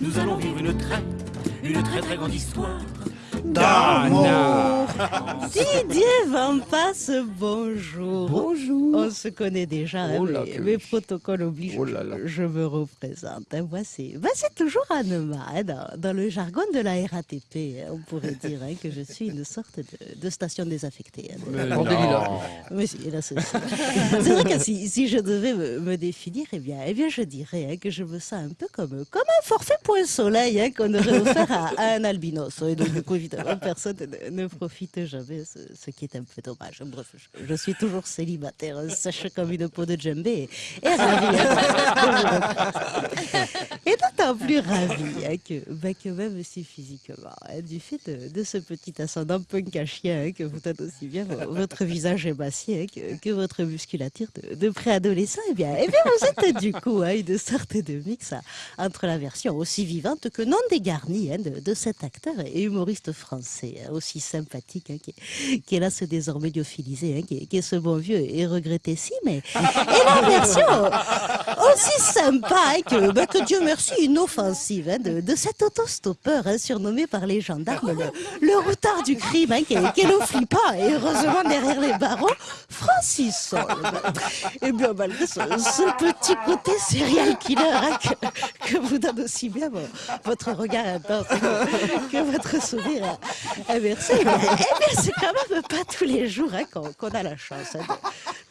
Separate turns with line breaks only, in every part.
nous allons vivre une très, une très très grande histoire.
D'amour.
Didier Van Passe, bonjour.
Bonjour.
On se connaît déjà,
Oh là,
mais obligent.
Oh là là.
Je me représente. hein. Moi, c'est toujours Anema. hein, dans, dans le jargon de la RATP, hein, on pourrait dire hein, que je suis une sorte de, de station désaffectée. hein.
Mais
si, là, c'est vrai que si, si je devais me, me définir, eh bien, eh bien, je dirais hein, que je me sens un peu comme, comme un forfait point soleil hein, qu'on aurait offert à, à un albinos. Et donc, du coup, évidemment, personne ne, profite jamais, ce, qui est un peu dommage. Bref, je, suis toujours célibataire, hein, sèche comme une peau de djembé, et, ravie. et d'autant plus ravie hein, que, bah, que même si physiquement, hein, du fait de, ce petit ascendant punk à chien hein, que vous donne aussi bien vo- votre visage émacié hein, que, que votre musculature de, préadolescent, eh bien, eh bien, vous êtes du coup une sorte de mix entre la version aussi vivante que non dégarnie de, de cet acteur et humoriste français hein, aussi sympathique hein, qui, est- là ce désormais lyophilisé, hein, qui, est- ce bon vieux et regretté si, mais et la version aussi sympa que, bah, que Dieu merci inoffensive de, de cet autostoppeur surnommé par les gendarmes le, le routard du crime qui, qui est le flippant et heureusement derrière les barreaux Francis. Et bien malgré ce, ce petit côté serial killer que, que vous donne aussi bien vo- votre regard intense que, votre sourire eh eh bien, c'est quand même pas tous les jours hein, qu'on a la chance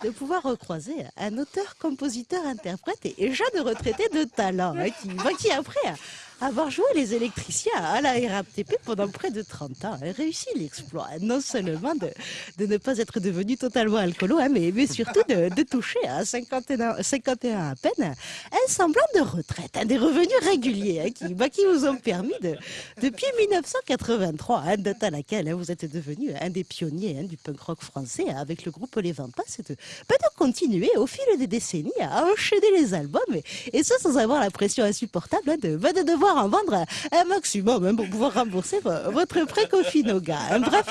de, pouvoir recroiser un auteur, compositeur, interprète et, jeune retraité de talent hein, qui, qui après avoir joué les électriciens à la RATP pendant près de 30 ans, réussi l'exploit hein, non seulement de, de ne pas être devenu totalement alcoolo, hein, mais, mais surtout de, de toucher à 51, 51 à peine un semblant de retraite, hein, des revenus réguliers hein, qui, bah, qui vous ont permis de, depuis 1983, hein, date à laquelle hein, vous êtes devenu un des pionniers hein, du punk rock français hein, avec le groupe Les Vampas, de, bah, de continuer au fil des décennies à enchaîner les albums et, ça sans avoir la pression insupportable hein, de, bah, de devoir en vendre un maximum hein, pour pouvoir rembourser vo- votre prêt Cofinoga. hein. Bref,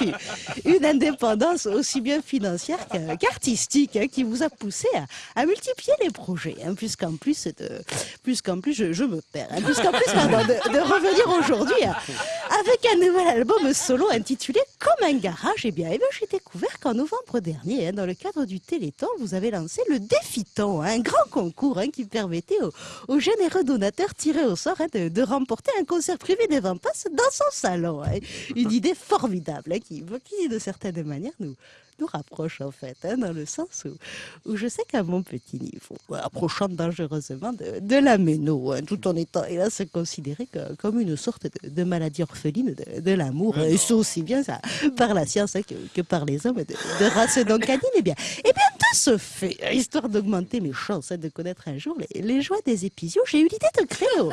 une- indépendance aussi bien financière que- qu'artistique hein, qui vous a poussé à, multiplier les projets, puisqu'en plus, de, plus je, me perds, puisqu'en plus pardon, de, de revenir aujourd'hui avec un nouvel album solo intitulé Comme un garage, et bien, eh bien j'ai découvert qu'en novembre dernier, hein, dans le cadre du Téléthon, vous avez lancé le Défiton, hein, un grand concours hein, qui permettait aux, aux généreux donateurs tirés au sort hein, de, de remporter un concert privé des Vampas dans son salon. hein. Une idée formidable hein, qui, qui, de certaine manière, nous, nous rapproche en fait, hein, dans le sens où, où je sais qu'à mon petit niveau, approchant dangereusement de, de la méno, hein, tout en étant hélas considéré que- comme une sorte de, de maladie orpheline de, de l'amour, et ça aussi bien ça, par la science hein, que, par les hommes de, de race. Non canine, et bien, et bien de ce fait, histoire d'augmenter mes chances hein, de connaître un jour les, joies des épisions, j'ai eu l'idée de créer au,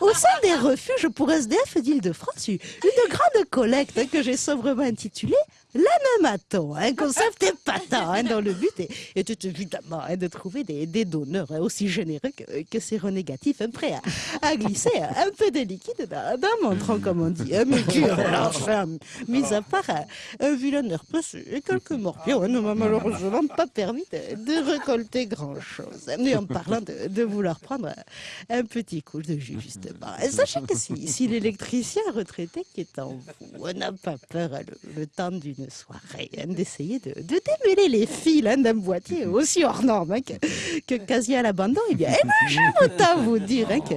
au sein des refuges pour SDF d'Île-de-France une une grande collecte hein, que j'ai sobrement intitulée L'anematon, un concept épatant hein, dont le but était évidemment hein, de trouver des, des donneurs hein, aussi généreux que, que séronégatifs, hein, prêts à, à glisser un peu de liquide dans, dans mon tronc, comme on dit. hein, mais qui, enfin, mis à part un, vilain herpès et quelques morpions, hein, ne m'a malheureusement pas permis de, de récolter grand-chose. Mais en parlant de, de vouloir prendre un, petit coup de jus, justement. Et Sachez que si, si l'électricien retraité qui est en vous n'a pas peur hein, le, le temps d'une soirée hein, d'essayer de, de démêler les fils hein, d'un boîtier aussi hors norme hein, que, que quasi à l'abandon, eh bien, eh ben, je autant vous dire hein, que,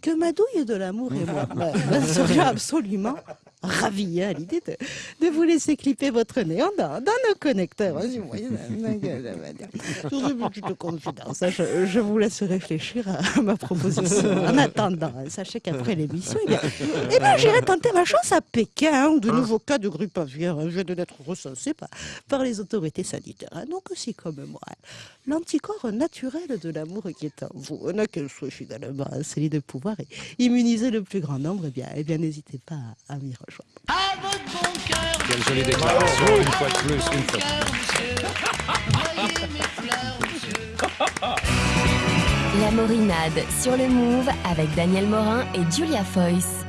que ma douille de l'amour et moi bah, bah, serions absolument ravis hein, à l'idée de, de vous laisser clipper votre néant dans, dans nos connecteurs. hein, si confidence, hein, je, je vous laisse réfléchir à ma proposition. En attendant, hein, sachez qu'après l'émission, eh bien, eh bien, j'irai tenter ma chance à Pékin, hein, où de nouveaux cas de grippe aviaire viennent d'être recensés par, par les autorités sanitaires. Donc aussi comme moi, l'anticorps naturel de l'amour qui est en vous, n'a qu'elle soit finalement hein, celui de pouvoir immuniser le plus grand nombre, eh bien, eh bien n'hésitez pas à, à m'y rejoindre.
Quelle jolie déclaration, une fois de plus, une fois de plus.
La Morinade sur le Move avec Daniel Morin et Julia Foyce.